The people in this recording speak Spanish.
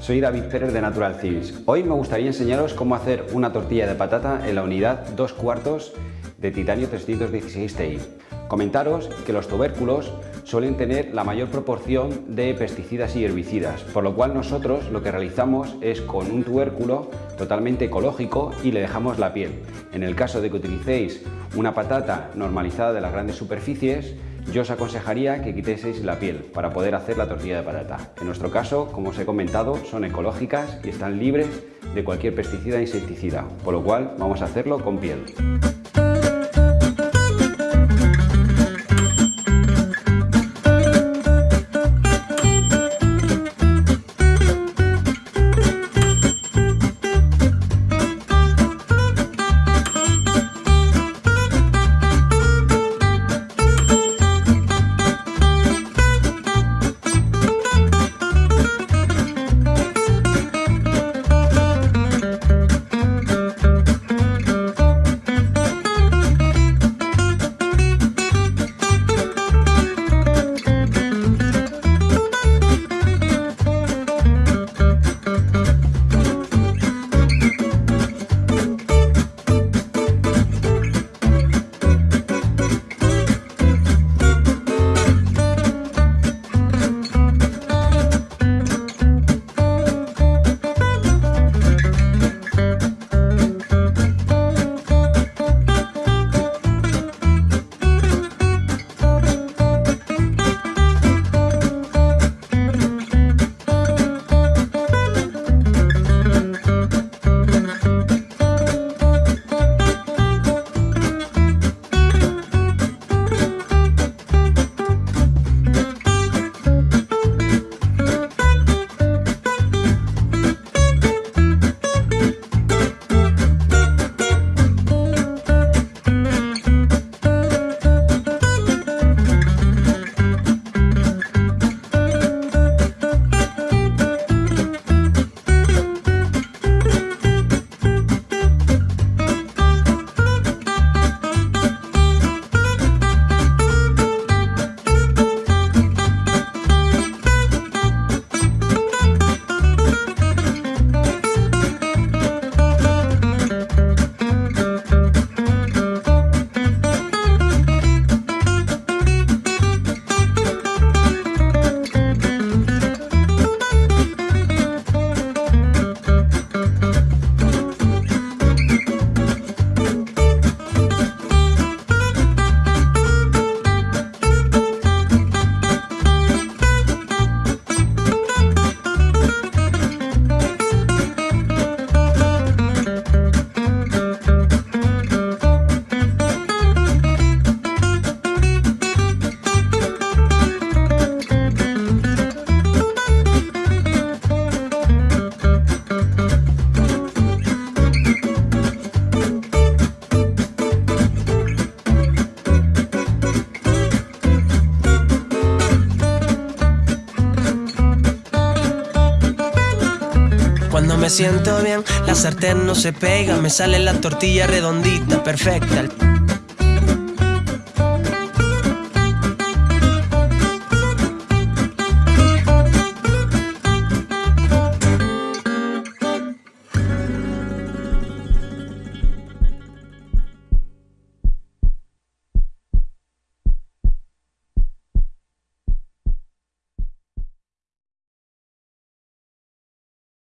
soy David Pérez de Natural Things. Hoy me gustaría enseñaros cómo hacer una tortilla de patata en la unidad 2 cuartos de titanio 316 Ti. Comentaros que los tubérculos suelen tener la mayor proporción de pesticidas y herbicidas, por lo cual nosotros lo que realizamos es con un tubérculo totalmente ecológico y le dejamos la piel. En el caso de que utilicéis una patata normalizada de las grandes superficies, yo os aconsejaría que quiteseis la piel para poder hacer la tortilla de patata. En nuestro caso, como os he comentado, son ecológicas y están libres de cualquier pesticida e insecticida, por lo cual vamos a hacerlo con piel. Cuando me siento bien, la sartén no se pega, me sale la tortilla redondita, perfecta.